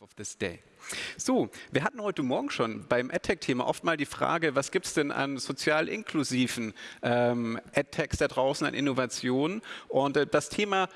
of this day. So, wir hatten heute Morgen schon beim EdTech-Thema oft mal die Frage, was gibt es denn an sozial inklusiven ähm, EdTechs da draußen an Innovationen? Und äh, das Thema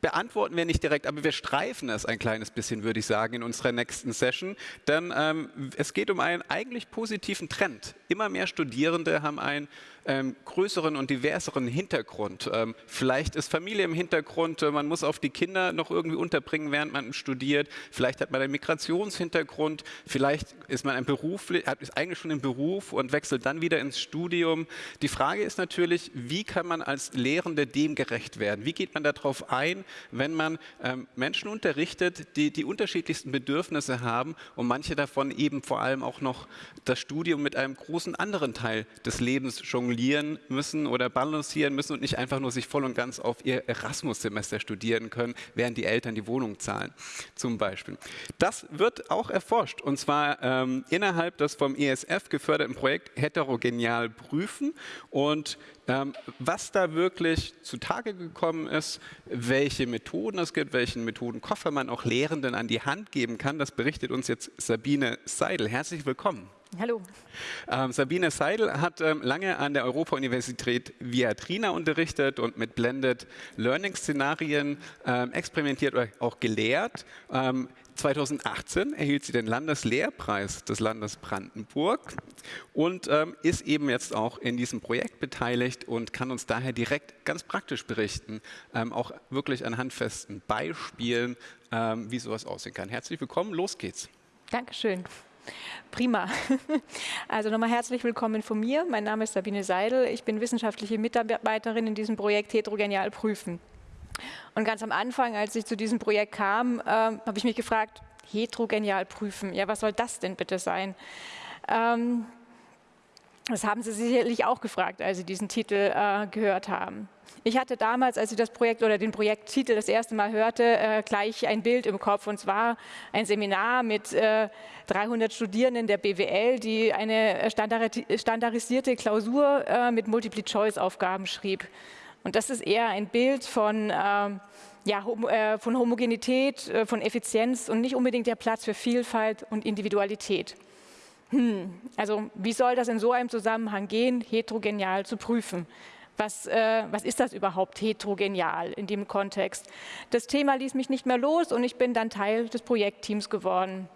beantworten wir nicht direkt, aber wir streifen es ein kleines bisschen, würde ich sagen, in unserer nächsten Session. Denn ähm, es geht um einen eigentlich positiven Trend. Immer mehr Studierende haben ein ähm, größeren und diverseren Hintergrund. Ähm, vielleicht ist Familie im Hintergrund, äh, man muss auf die Kinder noch irgendwie unterbringen, während man studiert. Vielleicht hat man einen Migrationshintergrund, vielleicht ist man ein Beruf, ist eigentlich schon im Beruf und wechselt dann wieder ins Studium. Die Frage ist natürlich, wie kann man als Lehrende dem gerecht werden? Wie geht man darauf ein, wenn man ähm, Menschen unterrichtet, die die unterschiedlichsten Bedürfnisse haben und manche davon eben vor allem auch noch das Studium mit einem großen anderen Teil des Lebens jonglieren jonglieren müssen oder balancieren müssen und nicht einfach nur sich voll und ganz auf ihr Erasmus-Semester studieren können, während die Eltern die Wohnung zahlen, zum Beispiel. Das wird auch erforscht und zwar ähm, innerhalb des vom ESF geförderten Projekt Heterogenial prüfen und ähm, was da wirklich zutage gekommen ist, welche Methoden es gibt, welchen Methodenkoffer man auch Lehrenden an die Hand geben kann, das berichtet uns jetzt Sabine Seidel. Herzlich willkommen. Hallo. Ähm, Sabine Seidel hat ähm, lange an der Europa-Universität Viatrina unterrichtet und mit Blended Learning-Szenarien ähm, experimentiert oder auch gelehrt. 2018 ähm, erhielt sie den Landeslehrpreis des Landes Brandenburg und ähm, ist eben jetzt auch in diesem Projekt beteiligt und kann uns daher direkt ganz praktisch berichten, ähm, auch wirklich an handfesten Beispielen, wie sowas aussehen kann. Herzlich willkommen, los geht's. Dankeschön. Prima. Also nochmal herzlich willkommen von mir. Mein Name ist Sabine Seidel. Ich bin wissenschaftliche Mitarbeiterin in diesem Projekt Heterogenial Prüfen. Und ganz am Anfang, als ich zu diesem Projekt kam, äh, habe ich mich gefragt, heterogenial prüfen, ja, was soll das denn bitte sein? Ähm, das haben Sie sicherlich auch gefragt, als Sie diesen Titel äh, gehört haben. Ich hatte damals, als ich das Projekt oder den Projekttitel das erste Mal hörte, äh, gleich ein Bild im Kopf und zwar ein Seminar mit äh, 300 Studierenden der BWL, die eine standardisierte Klausur äh, mit Multiple-Choice-Aufgaben schrieb. Und das ist eher ein Bild von, ähm, ja, hom äh, von Homogenität, äh, von Effizienz und nicht unbedingt der Platz für Vielfalt und Individualität. Hm, also wie soll das in so einem Zusammenhang gehen, heterogenial zu prüfen? Was, äh, was, ist das überhaupt heterogenial in dem Kontext? Das Thema ließ mich nicht mehr los und ich bin dann Teil des Projektteams geworden.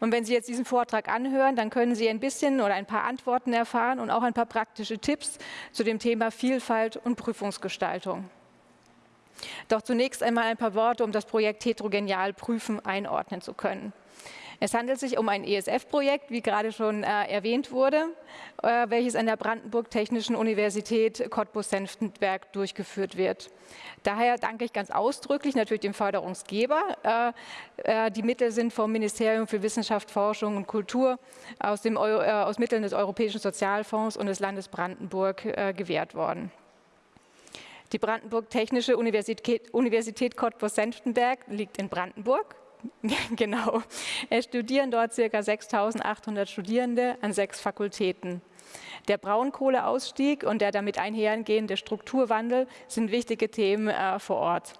Und wenn Sie jetzt diesen Vortrag anhören, dann können Sie ein bisschen oder ein paar Antworten erfahren und auch ein paar praktische Tipps zu dem Thema Vielfalt und Prüfungsgestaltung. Doch zunächst einmal ein paar Worte, um das Projekt Heterogenial Prüfen einordnen zu können. Es handelt sich um ein ESF-Projekt, wie gerade schon äh, erwähnt wurde, äh, welches an der Brandenburg Technischen Universität Cottbus-Senftenberg durchgeführt wird. Daher danke ich ganz ausdrücklich natürlich dem Förderungsgeber. Äh, äh die Mittel sind vom Ministerium für Wissenschaft, Forschung und Kultur aus, äh, aus Mitteln des Europäischen Sozialfonds und des Landes Brandenburg äh, gewährt worden. Die Brandenburg Technische Universität, Universität Cottbus-Senftenberg liegt in Brandenburg genau. Es studieren dort ca. 6.800 Studierende an sechs Fakultäten. Der Braunkohleausstieg und der damit einhergehende Strukturwandel sind wichtige Themen äh, vor Ort.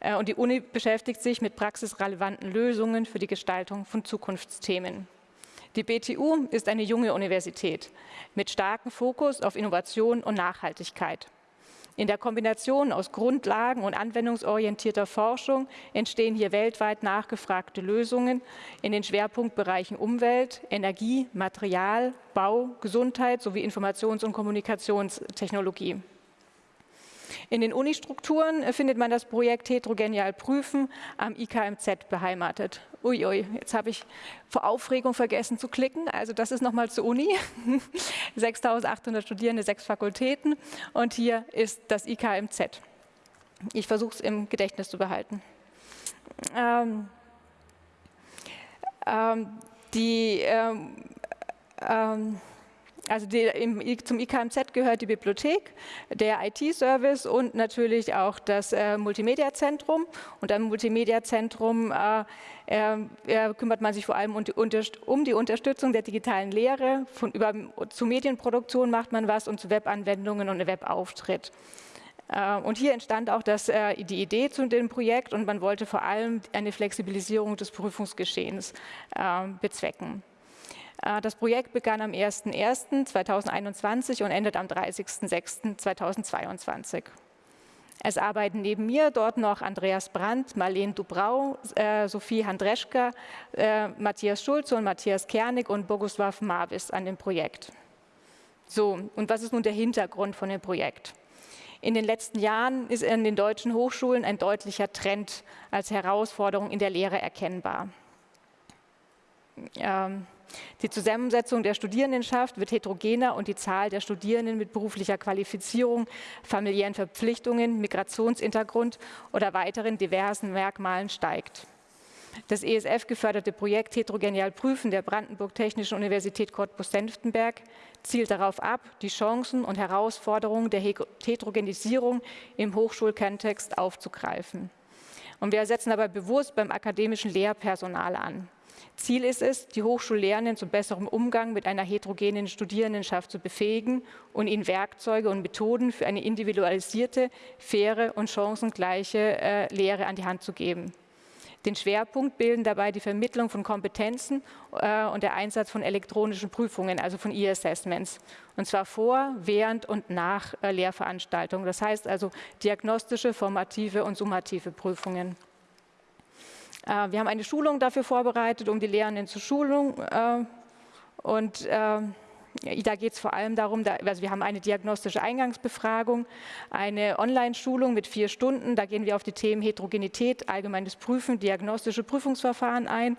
Äh, und die Uni beschäftigt sich mit praxisrelevanten Lösungen für die Gestaltung von Zukunftsthemen. Die BTU ist eine junge Universität mit starkem Fokus auf Innovation und Nachhaltigkeit. In der Kombination aus Grundlagen und anwendungsorientierter Forschung entstehen hier weltweit nachgefragte Lösungen in den Schwerpunktbereichen Umwelt, Energie, Material, Bau, Gesundheit sowie Informations- und Kommunikationstechnologie. In den Unistrukturen findet man das Projekt Heterogenial Prüfen am IKMZ beheimatet. Uiui, jetzt habe ich vor Aufregung vergessen zu klicken. Also das ist nochmal zur Uni. 6.800 Studierende, sechs Fakultäten. Und hier ist das IKMZ. Ich versuche es im Gedächtnis zu behalten. Ähm, ähm, die ähm, ähm also die, im, zum IKMZ gehört die Bibliothek, der IT-Service und natürlich auch das äh, Multimedia-Zentrum. Und am Multimedia-Zentrum äh, äh, kümmert man sich vor allem um die, um die, Unterstützung der digitalen Lehre. Von, über, zu Medienproduktion macht man was und zu Webanwendungen und Webauftritt. Äh, und hier entstand auch das, äh, die Idee zu dem Projekt und man wollte vor allem eine Flexibilisierung des Prüfungsgeschehens äh, bezwecken. Das Projekt begann am 01.01.2021 und endet am 30.06.2022. Es arbeiten neben mir dort noch Andreas Brandt, Marlene Dubrau, äh, Sophie Handreschka, äh, Matthias Schulze und Matthias Kernig und Boguslav Marvis an dem Projekt. So, und was ist nun der Hintergrund von dem Projekt? In den letzten Jahren ist in den deutschen Hochschulen ein deutlicher Trend als Herausforderung in der Lehre erkennbar. Ähm, die Zusammensetzung der Studierendenschaft wird heterogener und die Zahl der Studierenden mit beruflicher Qualifizierung, familiären Verpflichtungen, Migrationshintergrund oder weiteren diversen Merkmalen steigt. Das ESF-geförderte Projekt Heterogenial Prüfen der Brandenburg Technischen Universität Cottbus-Senftenberg zielt darauf ab, die Chancen und Herausforderungen der Heterogenisierung im Hochschulkontext aufzugreifen. Und wir setzen dabei bewusst beim akademischen Lehrpersonal an. Ziel ist es, die Hochschullehrenden zu besserem Umgang mit einer heterogenen Studierendenschaft zu befähigen und ihnen Werkzeuge und Methoden für eine individualisierte, faire und chancengleiche äh, Lehre an die Hand zu geben. Den Schwerpunkt bilden dabei die Vermittlung von Kompetenzen äh, und der Einsatz von elektronischen Prüfungen, also von E-Assessments. Und zwar vor, während und nach äh, Lehrveranstaltungen. Das heißt also diagnostische, formative und summative Prüfungen. Äh, wir haben eine Schulung dafür vorbereitet, um die Lehrenden zur Schulung. Äh, und äh, da geht es vor allem darum, also wir haben eine diagnostische Eingangsbefragung, eine Online-Schulung mit vier Stunden. Da gehen wir auf die Themen Heterogenität, allgemeines Prüfen, diagnostische Prüfungsverfahren ein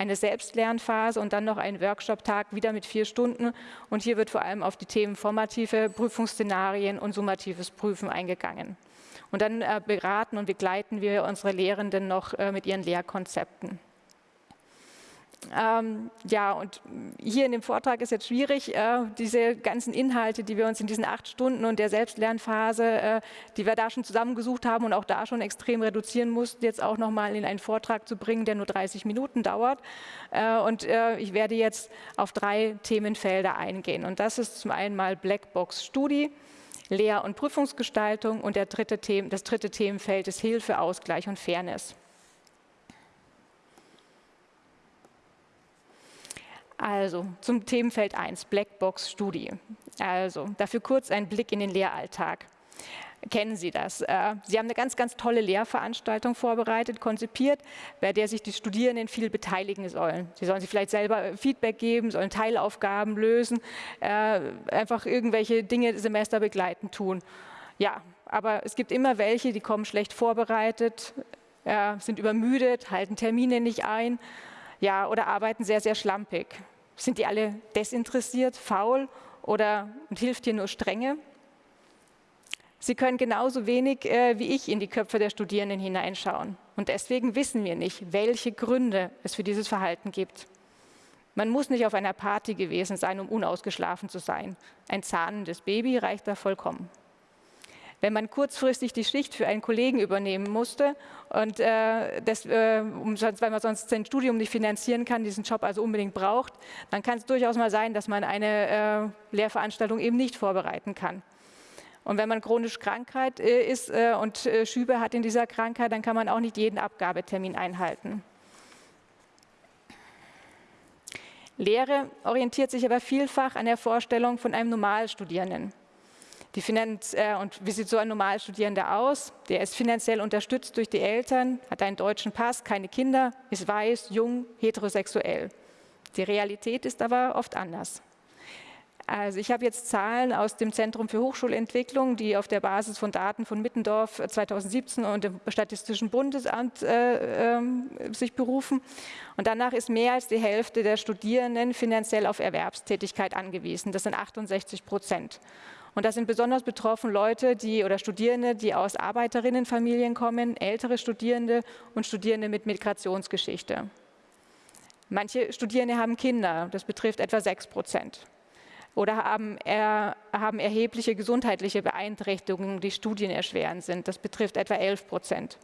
eine Selbstlernphase und dann noch einen Workshop-Tag wieder mit vier Stunden. Und hier wird vor allem auf die Themen formative Prüfungsszenarien und summatives Prüfen eingegangen. Und dann äh, beraten und begleiten wir unsere Lehrenden noch äh, mit ihren Lehrkonzepten. Ähm, ja, und hier in dem Vortrag ist jetzt schwierig, äh, diese ganzen Inhalte, die wir uns in diesen acht Stunden und der Selbstlernphase, äh, die wir da schon zusammengesucht haben und auch da schon extrem reduzieren mussten, jetzt auch nochmal in einen Vortrag zu bringen, der nur 30 Minuten dauert. Äh, und äh, ich werde jetzt auf drei Themenfelder eingehen. Und das ist zum einen mal Blackbox-Studie, Lehr- und Prüfungsgestaltung und dritte Themen, das dritte Themenfeld ist Hilfe, Ausgleich und Fairness. Also zum Themenfeld 1, Blackbox-Studie. Also dafür kurz ein Blick in den Lehralltag. Kennen Sie das? Äh, Sie haben eine ganz, ganz tolle Lehrveranstaltung vorbereitet, konzipiert, bei der sich die Studierenden viel beteiligen sollen. Sie sollen sich vielleicht selber Feedback geben, sollen Teilaufgaben lösen, äh, einfach irgendwelche Dinge semesterbegleitend tun. Ja, aber es gibt immer welche, die kommen schlecht vorbereitet, sind übermüdet, halten Termine nicht ein ja, oder arbeiten sehr, sehr schlampig. Sind die alle desinteressiert, faul oder hilft dir nur Strenge? Sie können genauso wenig äh, wie ich in die Köpfe der Studierenden hineinschauen. Und deswegen wissen wir nicht, welche Gründe es für dieses Verhalten gibt. Man muss nicht auf einer Party gewesen sein, um unausgeschlafen zu sein. Ein zahnendes Baby reicht da vollkommen. Wenn man kurzfristig die Schicht für einen Kollegen übernehmen musste und äh, das, äh, um, weil man sonst sein Studium nicht finanzieren kann, diesen Job also unbedingt braucht, dann kann es durchaus mal sein, dass man eine äh, Lehrveranstaltung eben nicht vorbereiten kann. Und wenn man chronisch Krankheit äh, ist äh, und äh, Schübe hat in dieser Krankheit, dann kann man auch nicht jeden Abgabetermin einhalten. Lehre orientiert sich aber vielfach an der Vorstellung von einem Normalstudierenden. Die Finanz äh, und wie sieht so ein Normalstudierender aus? Der ist finanziell unterstützt durch die Eltern, hat einen deutschen Pass, keine Kinder, ist weiß, jung, heterosexuell. Die Realität ist aber oft anders. Also ich habe jetzt Zahlen aus dem Zentrum für Hochschulentwicklung, die auf der Basis von Daten von Mittendorf 2017 und dem Statistischen Bundesamt äh, äh, sich berufen. Und danach ist mehr als die Hälfte der Studierenden finanziell auf Erwerbstätigkeit angewiesen. Das sind 68 Prozent. Und da sind besonders betroffen Leute, die oder Studierende, die aus Arbeiterinnenfamilien kommen, ältere Studierende und Studierende mit Migrationsgeschichte. Manche Studierende haben Kinder, das betrifft etwa 6 Prozent oder haben, er, haben erhebliche gesundheitliche Beeinträchtigungen, die studienerschwerend sind. Das betrifft etwa 11 Prozent.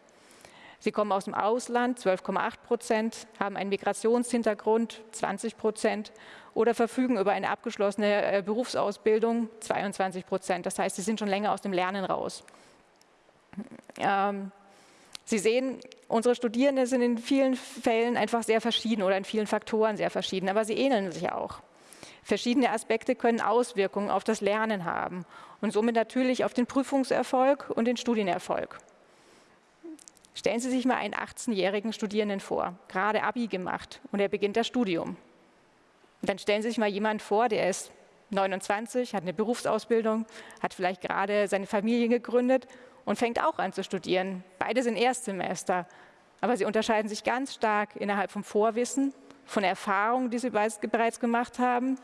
Sie kommen aus dem Ausland, 12,8 Prozent, haben einen Migrationshintergrund, 20 Prozent, oder verfügen über eine abgeschlossene äh, Berufsausbildung, 22 Prozent. Das heißt, sie sind schon länger aus dem Lernen raus. Ähm, Sie sehen, unsere Studierenden sind in vielen Fällen einfach sehr verschieden oder in vielen Faktoren sehr verschieden, aber sie ähneln sich auch. Verschiedene Aspekte können Auswirkungen auf das Lernen haben und somit natürlich auf den Prüfungserfolg und den Studienerfolg. Stellen Sie sich mal einen 18-jährigen Studierenden vor, gerade Abi gemacht und er beginnt das Studium. Und dann stellen Sie sich mal jemanden vor, der ist 29, hat eine Berufsausbildung, hat vielleicht gerade seine Familie gegründet und fängt auch an zu studieren. Beide sind Erstsemester, aber sie unterscheiden sich ganz stark innerhalb vom Vorwissen, von der Erfahrung, die sie bereits gemacht haben.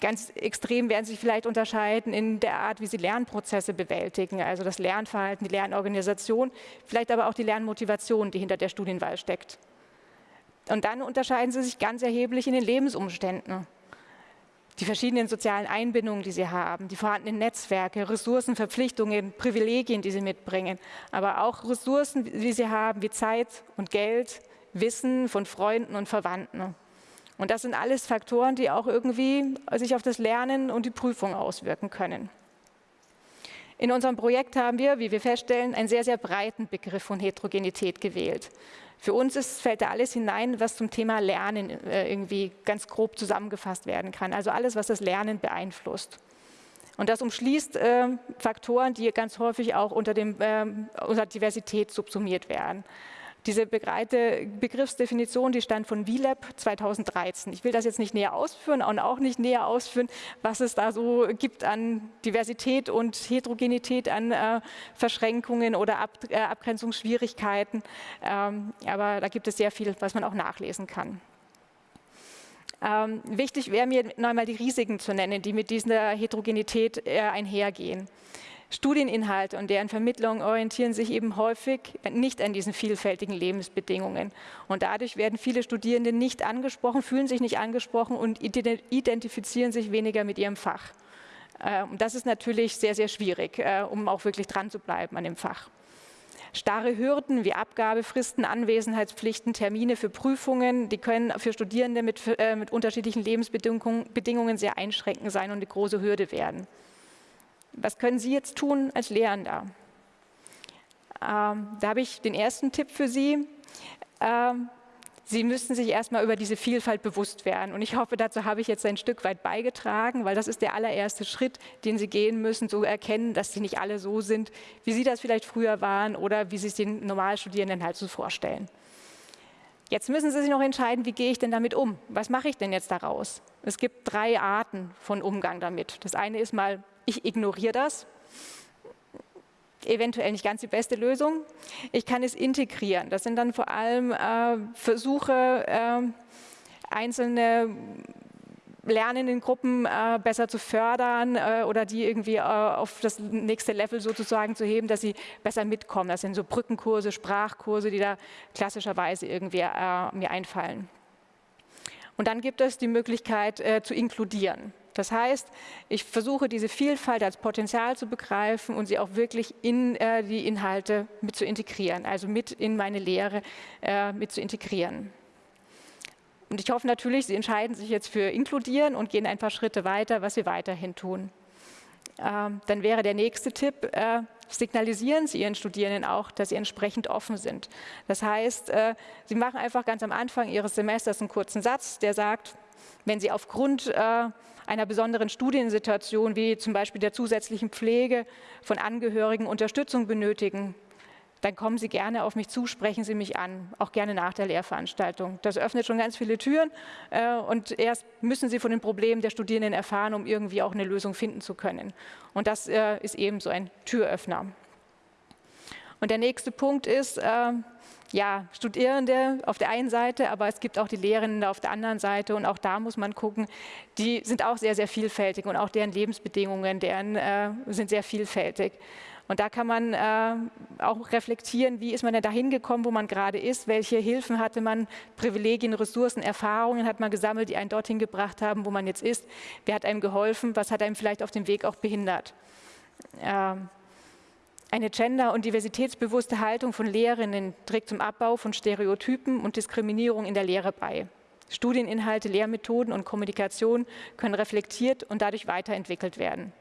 Ganz extrem werden sie sich vielleicht unterscheiden in der Art, wie sie Lernprozesse bewältigen, also das Lernverhalten, die Lernorganisation, vielleicht aber auch die Lernmotivation, die hinter der Studienwahl steckt. Und dann unterscheiden sie sich ganz erheblich in den Lebensumständen die verschiedenen sozialen Einbindungen, die sie haben, die vorhandenen Netzwerke, Ressourcen, Verpflichtungen, Privilegien, die sie mitbringen, aber auch Ressourcen, die sie haben, wie Zeit und Geld, Wissen von Freunden und Verwandten. Und das sind alles Faktoren, die auch irgendwie sich auf das Lernen und die Prüfung auswirken können. In unserem Projekt haben wir, wie wir feststellen, einen sehr, sehr breiten Begriff von Heterogenität gewählt. Für uns ist, fällt da alles hinein, was zum Thema Lernen äh, irgendwie ganz grob zusammengefasst werden kann. Also alles, was das Lernen beeinflusst. Und das umschließt äh, Faktoren, die ganz häufig auch unter, dem, äh, unter Diversität subsumiert werden. Diese Begriffsdefinition, die stand von VLAB 2013. Ich will das jetzt nicht näher ausführen und auch nicht näher ausführen, was es da so gibt an Diversität und Heterogenität, an äh, Verschränkungen oder Ab äh, Abgrenzungsschwierigkeiten. Ähm, aber da gibt es sehr viel, was man auch nachlesen kann. Ähm, wichtig wäre mir noch einmal die Risiken zu nennen, die mit dieser Heterogenität äh, einhergehen. Studieninhalte und deren Vermittlung orientieren sich eben häufig nicht an diesen vielfältigen Lebensbedingungen. Und dadurch werden viele Studierende nicht angesprochen, fühlen sich nicht angesprochen und identifizieren sich weniger mit ihrem Fach. Ähm, das ist natürlich sehr, sehr schwierig, äh, um auch wirklich dran zu bleiben an dem Fach. Starre Hürden wie Abgabefristen, Anwesenheitspflichten, Termine für Prüfungen, die können für Studierende mit, äh, mit unterschiedlichen Lebensbedingungen sehr einschränkend sein und eine große Hürde werden. Was können Sie jetzt tun als Lehrender? Ähm, da habe ich den ersten Tipp für Sie. Ähm, Sie müssen sich erstmal über diese Vielfalt bewusst werden. Und ich hoffe, dazu habe ich jetzt ein Stück weit beigetragen, weil das ist der allererste Schritt, den Sie gehen müssen, zu erkennen, dass Sie nicht alle so sind, wie Sie das vielleicht früher waren oder wie Sie es den Normalstudierenden halt so vorstellen. Jetzt müssen Sie sich noch entscheiden, wie gehe ich denn damit um? Was mache ich denn jetzt daraus? Es gibt drei Arten von Umgang damit. Das eine ist mal ich ignoriere das. Eventuell nicht ganz die beste Lösung. Ich kann es integrieren. Das sind dann vor allem äh, Versuche, äh, einzelne lernenden Gruppen äh, besser zu fördern äh, oder die irgendwie äh, auf das nächste Level sozusagen zu heben, dass sie besser mitkommen. Das sind so Brückenkurse, Sprachkurse, die da klassischerweise irgendwie äh, mir einfallen. Und dann gibt es die Möglichkeit äh, zu inkludieren. Das heißt, ich versuche diese Vielfalt als Potenzial zu begreifen und sie auch wirklich in äh, die Inhalte mit zu integrieren, also mit in meine Lehre mit zu integrieren. Und ich hoffe natürlich, Sie entscheiden sich jetzt für inkludieren und gehen ein paar Schritte weiter, was Sie weiterhin tun. Ähm, dann wäre der nächste Tipp, äh, signalisieren Sie Ihren Studierenden auch, dass Sie entsprechend offen sind. Das heißt, äh, Sie machen einfach ganz am Anfang Ihres Semesters einen kurzen Satz, der sagt, wenn Sie aufgrund äh, einer besonderen Studiensituation wie zum Beispiel der zusätzlichen Pflege von Angehörigen Unterstützung benötigen, dann kommen Sie gerne auf mich zu, sprechen Sie mich an, auch gerne nach der Lehrveranstaltung. Das öffnet schon ganz viele Türen äh, und erst müssen Sie von den Problemen der Studierenden erfahren, um irgendwie auch eine Lösung finden zu können. Und das äh, ist eben so ein Türöffner. Und der nächste Punkt ist, äh, ja, Studierende auf der einen Seite, aber es gibt auch die Lehrenden auf der anderen Seite und auch da muss man gucken, die sind auch sehr, sehr vielfältig und auch deren Lebensbedingungen, deren äh, sind sehr vielfältig. Und da kann man äh, auch reflektieren, wie ist man denn dahin gekommen, wo man gerade ist, welche Hilfen hatte man, Privilegien, Ressourcen, Erfahrungen hat man gesammelt, die einen dorthin gebracht haben, wo man jetzt ist, wer hat einem geholfen, was hat einem vielleicht auf dem Weg auch behindert. Ähm, eine gender- und diversitätsbewusste Haltung von Lehrerinnen trägt zum Abbau von Stereotypen und Diskriminierung in der Lehre bei. Studieninhalte, Lehrmethoden und Kommunikation können reflektiert und dadurch weiterentwickelt werden.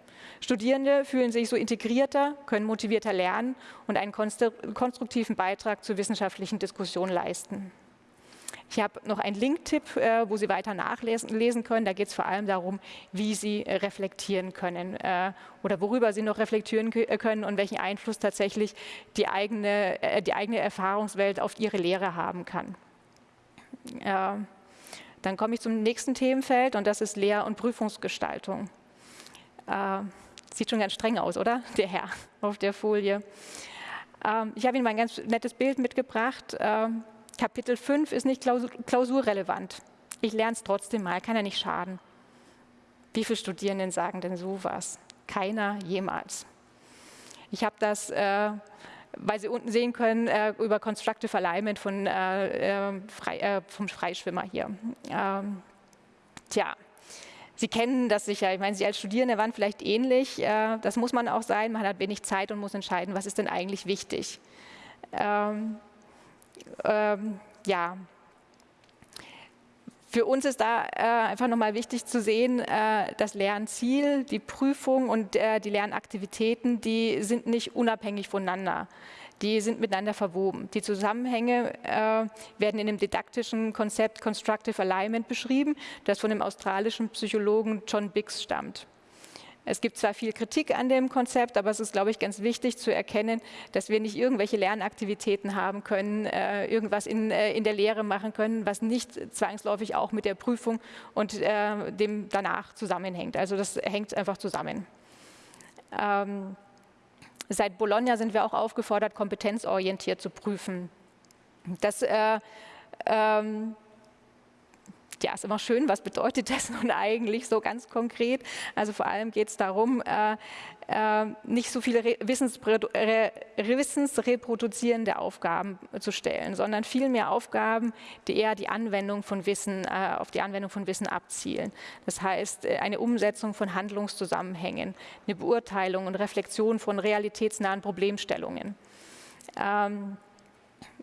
Studierende fühlen sich so integrierter, können motivierter lernen und einen konstruktiven Beitrag zur wissenschaftlichen Diskussion leisten. Ich habe noch einen Link-Tipp, äh, wo Sie weiter nachlesen können. Da geht es vor allem darum, wie Sie äh, reflektieren können äh, oder worüber Sie noch reflektieren können und welchen Einfluss tatsächlich die eigene, die eigene Erfahrungswelt auf Ihre Lehre haben kann. Dann komme ich zum nächsten Themenfeld und das ist Lehr- und Prüfungsgestaltung. Sieht schon ganz streng aus, oder? Der Herr auf der Folie. Ähm, ich habe Ihnen mal ein ganz nettes Bild mitgebracht. Ähm, Kapitel 5 ist nicht klausurrelevant. Ich lerne es trotzdem mal, kann ja nicht schaden. Wie viele Studierenden sagen denn sowas? Keiner jemals. Ich habe das, äh, weil Sie unten sehen können, äh, über Constructive Alignment von, äh, äh Frei, äh, vom Freischwimmer hier. Ähm, tja, Sie kennen das sicher. Ich meine, Sie als Studierende waren vielleicht ähnlich. Äh, das muss man auch sein. Man hat wenig Zeit und muss entscheiden, was ist denn eigentlich wichtig. Ähm, ähm, ja, für uns ist da äh, einfach nochmal wichtig zu sehen, äh, das Lernziel, die Prüfung und äh, die Lernaktivitäten, die sind nicht unabhängig voneinander. Die sind miteinander verwoben. Die Zusammenhänge äh, werden in dem didaktischen Konzept Constructive Alignment beschrieben, das von dem australischen Psychologen John Biggs stammt. Es gibt zwar viel Kritik an dem Konzept, aber es ist, glaube ich, ganz wichtig zu erkennen, dass wir nicht irgendwelche Lernaktivitäten haben können, äh, irgendwas in, äh, in der Lehre machen können, was nicht zwangsläufig auch mit der Prüfung und äh, dem danach zusammenhängt. Also das hängt einfach zusammen. Ähm, seit Bologna sind wir auch aufgefordert, kompetenzorientiert zu prüfen. Das äh, ähm, ja, ist immer schön, was bedeutet das nun eigentlich so ganz konkret? Also vor allem geht es darum, äh, äh, nicht so viele wissensreproduzierende Aufgaben zu stellen, sondern vielmehr Aufgaben, die eher die Anwendung von Wissen, äh, auf die Anwendung von Wissen abzielen. Das heißt, äh, eine Umsetzung von Handlungszusammenhängen, eine Beurteilung und Reflexion von realitätsnahen Problemstellungen. Ähm,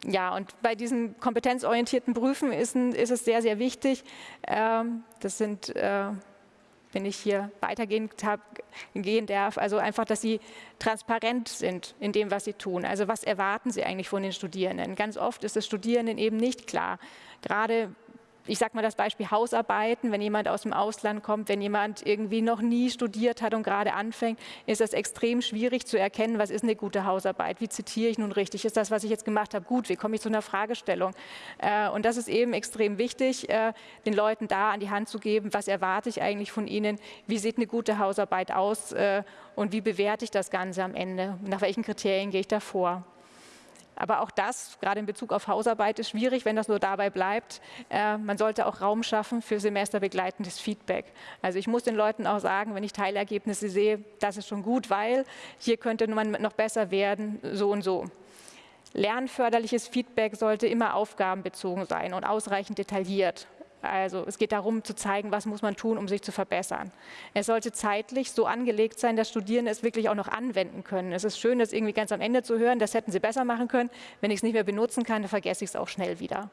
ja, und bei diesen kompetenzorientierten Prüfen ist, ist es sehr, sehr wichtig, ähm, das sind, äh, wenn ich hier weitergehen gehen darf, also einfach, dass sie transparent sind in dem, was sie tun. Also was erwarten sie eigentlich von den Studierenden? Ganz oft ist es Studierenden eben nicht klar. Gerade ich sage mal das Beispiel Hausarbeiten, wenn jemand aus dem Ausland kommt, wenn jemand irgendwie noch nie studiert hat und gerade anfängt, ist es extrem schwierig zu erkennen, was ist eine gute Hausarbeit, wie zitiere ich nun richtig, ist das, was ich jetzt gemacht habe, gut, wie komme ich zu einer Fragestellung. Äh, und das ist eben extrem wichtig, äh, den Leuten da an die Hand zu geben, was erwarte ich eigentlich von ihnen, wie sieht eine gute Hausarbeit aus äh, und wie bewerte ich das Ganze am Ende, nach welchen Kriterien gehe ich da vor. Aber auch das, gerade in Bezug auf Hausarbeit, ist schwierig, wenn das nur dabei bleibt. Äh, man sollte auch Raum schaffen für semesterbegleitendes Feedback. Also ich muss den Leuten auch sagen, wenn ich Teilergebnisse sehe, das ist schon gut, weil hier könnte man noch besser werden, so und so. Lernförderliches Feedback sollte immer aufgabenbezogen sein und ausreichend detailliert. Also es geht darum zu zeigen, was muss man tun, um sich zu verbessern. Es sollte zeitlich so angelegt sein, dass Studierende es wirklich auch noch anwenden können. Es ist schön, das irgendwie ganz am Ende zu hören, das hätten sie besser machen können. Wenn ich es nicht mehr benutzen kann, dann vergesse ich es auch schnell wieder.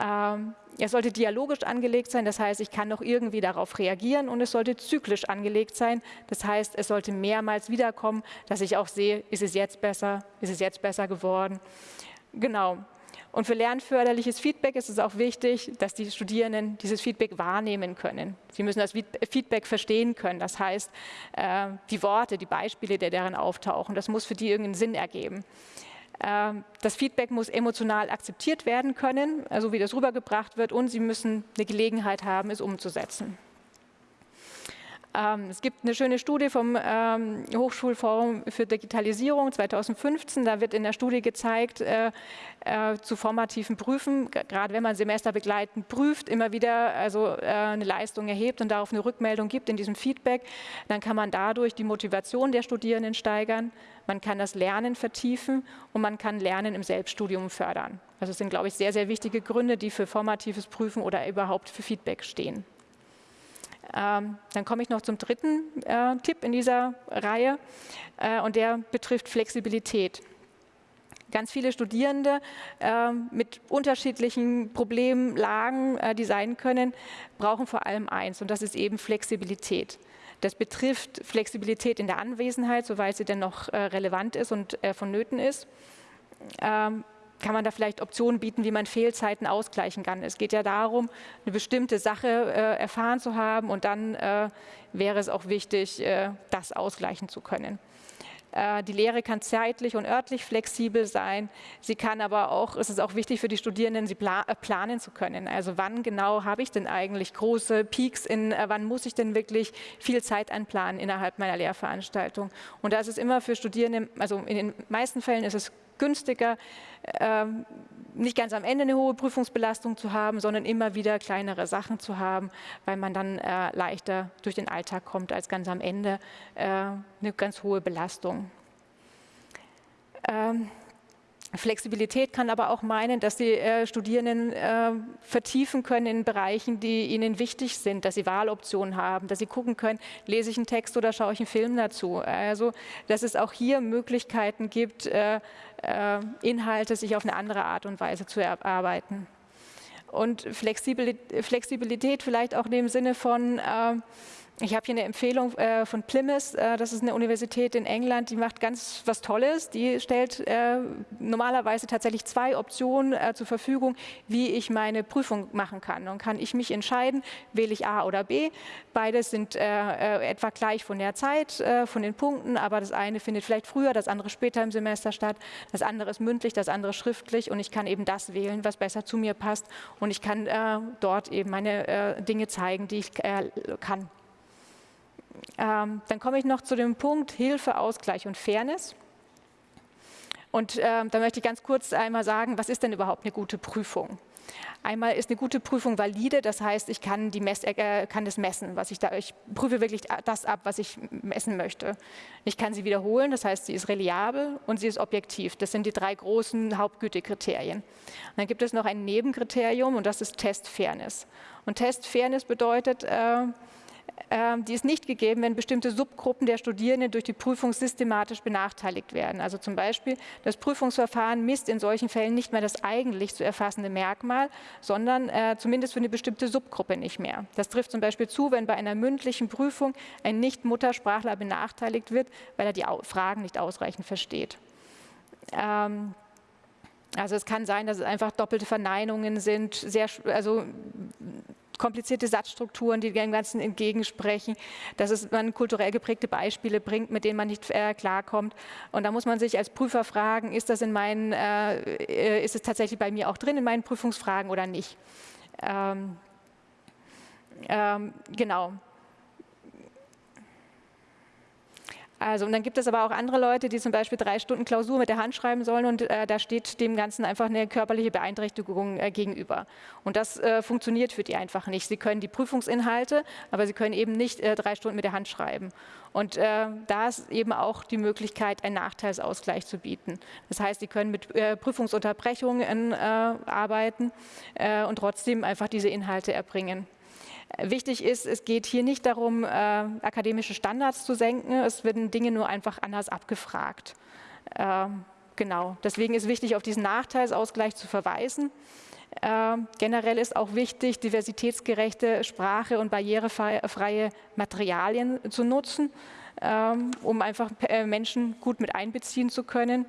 Ähm, es sollte dialogisch angelegt sein, das heißt, ich kann noch irgendwie darauf reagieren und es sollte zyklisch angelegt sein, das heißt, es sollte mehrmals wiederkommen, dass ich auch sehe, ist es jetzt besser, ist es jetzt besser geworden. Genau, und für lernförderliches Feedback ist es auch wichtig, dass die Studierenden dieses Feedback wahrnehmen können. Sie müssen das Feedback verstehen können. Das heißt, äh, die Worte, die Beispiele, die darin auftauchen, das muss für die irgendeinen Sinn ergeben. Ähm, das Feedback muss emotional akzeptiert werden können, also wie das rübergebracht wird, und sie müssen eine Gelegenheit haben, es umzusetzen. Ähm, es gibt eine schöne Studie vom ähm, Hochschulforum für Digitalisierung 2015. Da wird in der Studie gezeigt, äh, äh, zu formativen Prüfen, gerade wenn man semesterbegleitend prüft, immer wieder also äh, eine Leistung erhebt und darauf eine Rückmeldung gibt in diesem Feedback, dann kann man dadurch die Motivation der Studierenden steigern, man kann das Lernen vertiefen und man kann Lernen im Selbststudium fördern. Also das sind, glaube ich, sehr, sehr wichtige Gründe, die für formatives Prüfen oder überhaupt für Feedback stehen. Ähm, dann komme ich noch zum dritten äh, Tipp in dieser Reihe äh, und der betrifft Flexibilität. Ganz viele Studierende äh, mit unterschiedlichen Problemlagen, äh, die sein können, brauchen vor allem eins und das ist eben Flexibilität. Das betrifft Flexibilität in der Anwesenheit, soweit sie denn noch äh, relevant ist und äh, vonnöten ist. Ähm, kann man da vielleicht Optionen bieten, wie man Fehlzeiten ausgleichen kann. Es geht ja darum, eine bestimmte Sache äh, erfahren zu haben und dann äh, wäre es auch wichtig, äh, das ausgleichen zu können. Äh, die Lehre kann zeitlich und örtlich flexibel sein. Sie kann aber auch, es ist auch wichtig für die Studierenden, sie äh, planen zu können. Also wann genau habe ich denn eigentlich große Peaks, in, äh, wann muss ich denn wirklich viel Zeit einplanen innerhalb meiner Lehrveranstaltung. Und da ist es immer für Studierende, also in den meisten Fällen ist es günstiger, ähm, nicht ganz am Ende eine hohe Prüfungsbelastung zu haben, sondern immer wieder kleinere Sachen zu haben, weil man dann äh, leichter durch den Alltag kommt, als ganz am Ende äh, eine ganz hohe Belastung. Ähm, Flexibilität kann aber auch meinen, dass die äh, Studierenden äh, vertiefen können in Bereichen, die ihnen wichtig sind, dass sie Wahloptionen haben, dass sie gucken können, lese ich einen Text oder schaue ich einen Film dazu. Also, dass es auch hier Möglichkeiten gibt, äh, Inhalte sich auf eine andere Art und Weise zu erarbeiten. Und Flexibilität, Flexibilität vielleicht auch in dem Sinne von, äh, ich habe hier eine Empfehlung äh, von Plymouth, äh, das ist eine Universität in England, die macht ganz was Tolles. Die stellt äh, normalerweise tatsächlich zwei Optionen äh, zur Verfügung, wie ich meine Prüfung machen kann. Dann kann ich mich entscheiden, wähle ich A oder B. Beides sind äh, äh, etwa gleich von der Zeit, von den Punkten, aber das eine findet vielleicht früher, das andere später im Semester statt. Das andere ist mündlich, das andere schriftlich und ich kann eben das wählen, was besser zu mir passt und ich kann dort eben meine Dinge zeigen, die ich kann. Ähm, dann komme ich noch zu dem Punkt Hilfe, Ausgleich und Fairness. Und ähm, da möchte ich ganz kurz einmal sagen, was ist denn überhaupt eine gute Prüfung? Einmal ist eine gute Prüfung valide, das heißt, ich kann, die Mess, äh, kann das messen, was ich da, ich prüfe wirklich das ab, was ich messen möchte. Ich kann sie wiederholen, das heißt, sie ist reliabel und sie ist objektiv. Das sind die drei großen Hauptgütekriterien. Und dann gibt es noch ein Nebenkriterium und das ist Testfairness. Und Testfairness bedeutet, äh, die ist nicht gegeben, wenn bestimmte Subgruppen der Studierenden durch die Prüfung systematisch benachteiligt werden. Also zum Beispiel, das Prüfungsverfahren misst in solchen Fällen nicht mehr das eigentlich zu erfassende Merkmal, sondern äh, zumindest für eine bestimmte Subgruppe nicht mehr. Das trifft zum Beispiel zu, wenn bei einer mündlichen Prüfung ein Nicht-Muttersprachler benachteiligt wird, weil er die Fragen nicht ausreichend versteht. Ähm, also es kann sein, dass es einfach doppelte Verneinungen sind, sehr, also komplizierte Satzstrukturen, die dem Ganzen entgegensprechen, dass es man kulturell geprägte Beispiele bringt, mit denen man nicht äh, klarkommt. Und da muss man sich als Prüfer fragen, ist das in meinen, äh, ist es tatsächlich bei mir auch drin in meinen Prüfungsfragen oder nicht? Ähm, ähm, genau. Also, und dann gibt es aber auch andere Leute, die zum Beispiel drei Stunden Klausur mit der Hand schreiben sollen und äh, da steht dem Ganzen einfach eine körperliche Beeinträchtigung äh, gegenüber. Und das äh, funktioniert für die einfach nicht. Sie können die Prüfungsinhalte, aber sie können eben nicht äh, drei Stunden mit der Hand schreiben. Und äh, da ist eben auch die Möglichkeit, einen Nachteilsausgleich zu bieten. Das heißt, sie können mit äh, Prüfungsunterbrechungen arbeiten und trotzdem einfach diese Inhalte erbringen. Wichtig ist, es geht hier nicht darum, äh, akademische Standards zu senken, es werden Dinge nur einfach anders abgefragt. Äh, genau, deswegen ist wichtig, auf diesen Nachteilsausgleich zu verweisen. Äh, generell ist auch wichtig, diversitätsgerechte Sprache und barrierefreie Materialien zu nutzen, ähm, um einfach äh, Menschen gut mit einbeziehen zu können.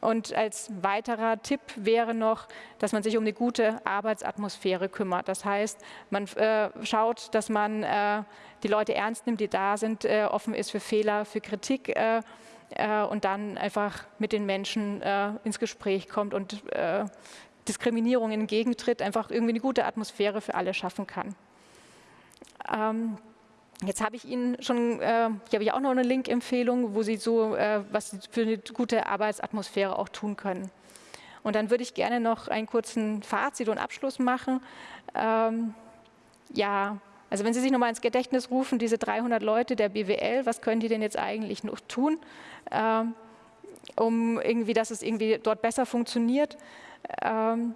Und als weiterer Tipp wäre noch, dass man sich um eine gute Arbeitsatmosphäre kümmert. Das heißt, man äh, schaut, dass man äh, die Leute ernst nimmt, die da sind, äh, offen ist für Fehler, für Kritik äh, äh, und dann einfach mit den Menschen äh, ins Gespräch kommt und Diskriminierung entgegentritt, einfach irgendwie eine gute Atmosphäre für alle schaffen kann. Ähm, Jetzt habe ich Ihnen schon, äh, hier habe ich auch noch eine Link-Empfehlung, wo Sie so, äh, was Sie für eine gute Arbeitsatmosphäre auch tun können. Und dann würde ich gerne noch einen kurzen Fazit und Abschluss machen. Ähm, ja, also wenn Sie sich nochmal ins Gedächtnis rufen, diese 300 Leute der BWL, was können die denn jetzt eigentlich noch tun, ähm, um irgendwie, dass es irgendwie dort besser funktioniert? Ähm,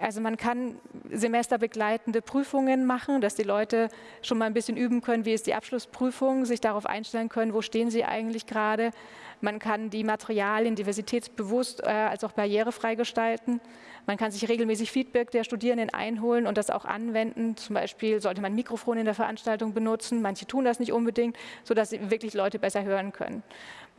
Also man kann semesterbegleitende Prüfungen machen, dass die Leute schon mal ein bisschen üben können, wie ist die Abschlussprüfung, sich darauf einstellen können, wo stehen sie eigentlich gerade. Man kann die Materialien diversitätsbewusst äh, als auch barrierefrei gestalten. Man kann sich regelmäßig Feedback der Studierenden einholen und das auch anwenden. Zum Beispiel sollte man Mikrofon in der Veranstaltung benutzen. Manche tun das nicht unbedingt, sodass wirklich Leute besser hören können.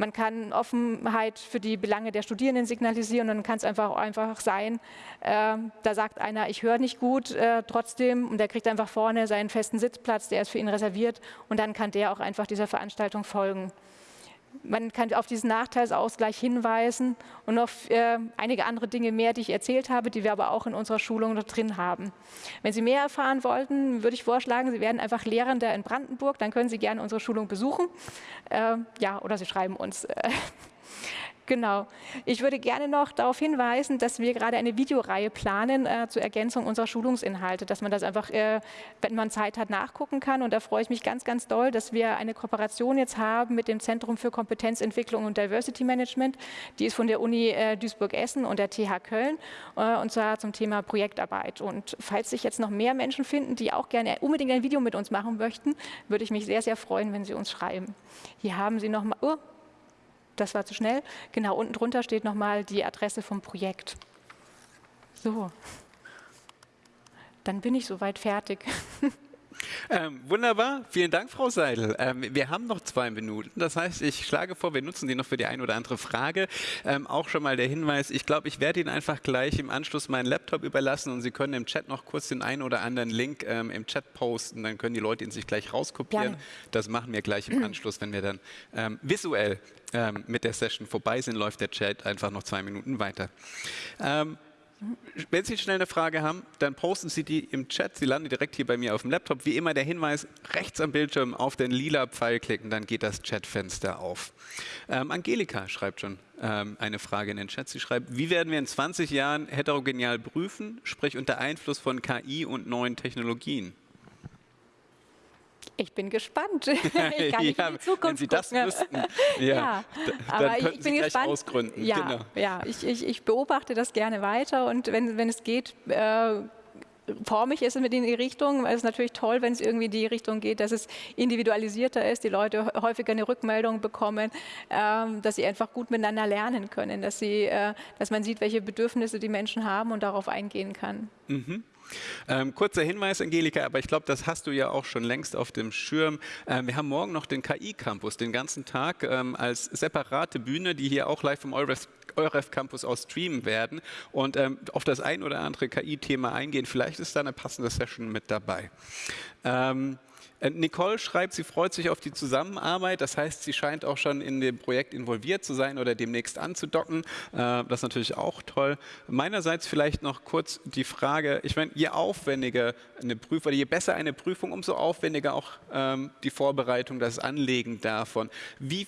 Man kann Offenheit für die Belange der Studierenden signalisieren und dann kann es einfach, einfach sein, äh, da sagt einer, ich höre nicht gut äh, trotzdem und der kriegt einfach vorne seinen festen Sitzplatz, der ist für ihn reserviert und dann kann der auch einfach dieser Veranstaltung folgen. Man kann auf diesen Nachteilsausgleich hinweisen und noch äh, einige andere Dinge mehr, die ich erzählt habe, die wir aber auch in unserer Schulung noch drin haben. Wenn Sie mehr erfahren wollten, würde ich vorschlagen, Sie werden einfach Lehrender in Brandenburg, dann können Sie gerne unsere Schulung besuchen. Äh, ja, oder Sie schreiben uns. Genau. Ich würde gerne noch darauf hinweisen, dass wir gerade eine Videoreihe planen äh, zur Ergänzung unserer Schulungsinhalte, dass man das einfach, äh, wenn man Zeit hat, nachgucken kann. Und da freue ich mich ganz, ganz doll, dass wir eine Kooperation jetzt haben mit dem Zentrum für Kompetenzentwicklung und Diversity Management. Die ist von der Uni äh, Duisburg-Essen und der TH Köln äh, und zwar zum Thema Projektarbeit. Und falls sich jetzt noch mehr Menschen finden, die auch gerne unbedingt ein Video mit uns machen möchten, würde ich mich sehr, sehr freuen, wenn Sie uns schreiben. Hier haben Sie noch mal, oh, das war zu schnell. Genau, unten drunter steht nochmal die Adresse vom Projekt. So, dann bin ich soweit fertig. Ähm, wunderbar, vielen Dank, Frau Seidel. Ähm, wir haben noch zwei Minuten, das heißt, ich schlage vor, wir nutzen die noch für die ein oder andere Frage. Ähm, auch schon mal der Hinweis, ich glaube, ich werde Ihnen einfach gleich im Anschluss meinen Laptop überlassen und Sie können im Chat noch kurz den einen oder anderen Link ähm, im Chat posten, dann können die Leute ihn sich gleich rauskopieren. Gerne. Das machen wir gleich im Anschluss, wenn wir dann ähm, visuell ähm, mit der Session vorbei sind, läuft der Chat einfach noch zwei Minuten weiter. Wenn Sie schnell eine Frage haben, dann posten Sie die im Chat. Sie landen direkt hier bei mir auf dem Laptop. Wie immer der Hinweis, rechts am Bildschirm auf den lila Pfeil klicken, dann geht das Chatfenster auf. Ähm, Angelika schreibt schon ähm, eine Frage in den Chat. Sie schreibt, wie werden wir in 20 Jahren heterogenial prüfen, sprich unter Einfluss von KI und neuen Technologien? Ich bin gespannt. Ich kann nicht ja, in die Zukunft wenn Sie das gucken. wüssten, ja, ja aber ich bin Sie gespannt. ausgründen. Ja, genau. ja ich, ich, ich, beobachte das gerne weiter und wenn, wenn es geht, äh, forme ich es mit in die Richtung, es ist natürlich toll, wenn es irgendwie in die Richtung geht, dass es individualisierter ist, die Leute häufiger eine Rückmeldung bekommen, ähm, dass sie einfach gut miteinander lernen können, dass, sie, äh, dass man sieht, welche Bedürfnisse die Menschen haben und darauf eingehen kann. Mhm. Ähm, kurzer Hinweis, Angelika, aber ich glaube, das hast du ja auch schon längst auf dem Schirm. Ähm, wir haben morgen noch den KI-Campus, den ganzen Tag ähm, als separate Bühne, die hier auch live vom Euref, Euref Campus aus streamen werden und ähm, auf das ein oder andere KI-Thema eingehen. Vielleicht ist da eine passende Session mit dabei. Äh, Nicole schreibt, sie freut sich auf die Zusammenarbeit. Das heißt, sie scheint auch schon in dem Projekt involviert zu sein oder demnächst anzudocken. Äh, das ist natürlich auch toll. Meinerseits vielleicht noch kurz die Frage, ich meine, je aufwendiger eine Prüfung, je besser eine Prüfung, umso aufwendiger auch ähm, die Vorbereitung, das Anlegen davon. Wie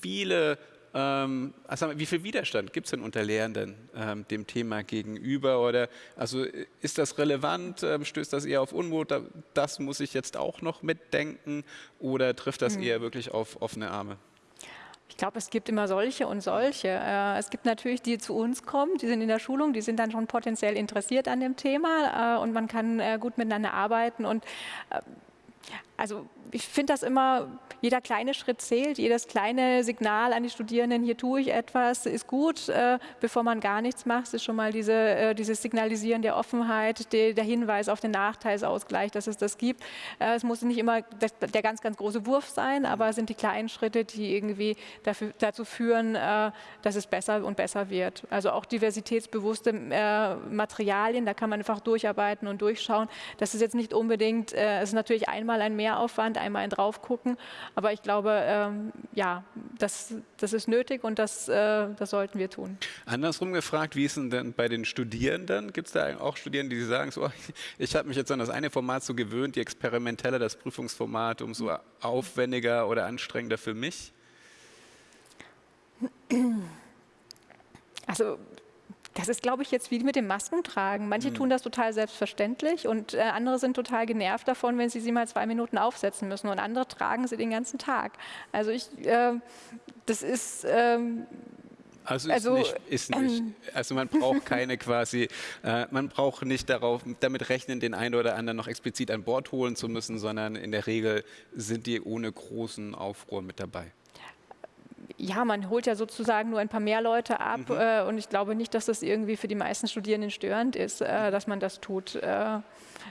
viele ähm, also wie viel Widerstand gibt es denn unter Lehrenden ähm, dem Thema gegenüber? Oder also ist das relevant? Ähm, stößt das eher auf Unmut? Das muss ich jetzt auch noch mitdenken? Oder trifft das mhm. eher wirklich auf offene Arme? Ich glaube, es gibt immer solche und solche. Äh, es gibt natürlich die, die zu uns kommen, die sind in der Schulung, die sind dann schon potenziell interessiert an dem Thema äh, und man kann äh, gut miteinander arbeiten und also ich finde das immer, jeder kleine Schritt zählt, jedes kleine Signal an die Studierenden, hier tue ich etwas, ist gut, äh, bevor man gar nichts macht, ist schon mal diese, äh, dieses Signalisieren der Offenheit, de, der Hinweis auf den Nachteilsausgleich, dass es das gibt. Äh, es muss nicht immer der, der, ganz, ganz große Wurf sein, aber es sind die kleinen Schritte, die irgendwie dafür, dazu führen, äh, dass es besser und besser wird. Also auch diversitätsbewusste äh, Materialien, da kann man einfach durcharbeiten und durchschauen. Das ist jetzt nicht unbedingt, äh, es ist natürlich einmal ein Mehraufwand, einmal ein Draufgucken. Aber ich glaube, ähm, ja, das, das ist nötig und das, äh, das sollten wir tun. Andersrum gefragt, wie ist es denn bei den Studierenden? Gibt es da auch Studierende, die sagen, so, ich habe mich jetzt an das eine Format so gewöhnt, die experimentelle, das Prüfungsformat, umso aufwendiger oder anstrengender für mich? Also das ist, glaube ich, jetzt wie mit dem Maskentragen. Manche mhm. tun das total selbstverständlich und äh, andere sind total genervt davon, wenn sie sie mal zwei Minuten aufsetzen müssen und andere tragen sie den ganzen Tag. Also ich, äh, das ist, ähm, Also, also ist, nicht, ist nicht. Ähm, also man braucht keine quasi, äh, man braucht nicht darauf, damit rechnen, den einen oder anderen noch explizit an Bord holen zu müssen, sondern in der Regel sind die ohne großen Aufruhr mit dabei ja, man holt ja sozusagen nur ein paar mehr Leute ab mhm. äh, und ich glaube nicht, dass das irgendwie für die meisten Studierenden störend ist, äh, dass man das tut. Äh,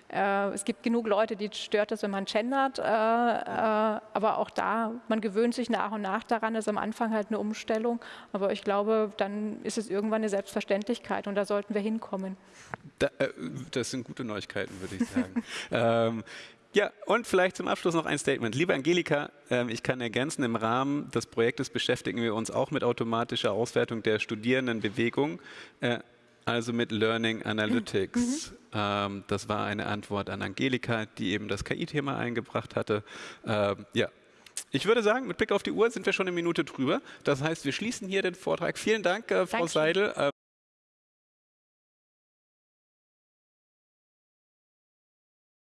äh es gibt genug Leute, die stört es, wenn man gendert, äh, äh, aber auch da, man gewöhnt sich nach und nach daran, das ist am Anfang halt eine Umstellung, aber ich glaube, dann ist es irgendwann eine Selbstverständlichkeit und da sollten wir hinkommen. Da, das sind gute Neuigkeiten, würde ich sagen. ähm, ja, und vielleicht zum Abschluss noch ein Statement. Liebe Angelika, äh, ich kann ergänzen, im Rahmen des Projektes beschäftigen wir uns auch mit automatischer Auswertung der Studierendenbewegung, äh, also mit Learning Analytics. Mhm. Ähm, das war eine Antwort an Angelika, die eben das KI-Thema eingebracht hatte. Ähm, ja, ich würde sagen, mit Blick auf die Uhr sind wir schon eine Minute drüber. Das heißt, wir schließen hier den Vortrag. Vielen Dank, äh, Frau Dankeschön. Seidel.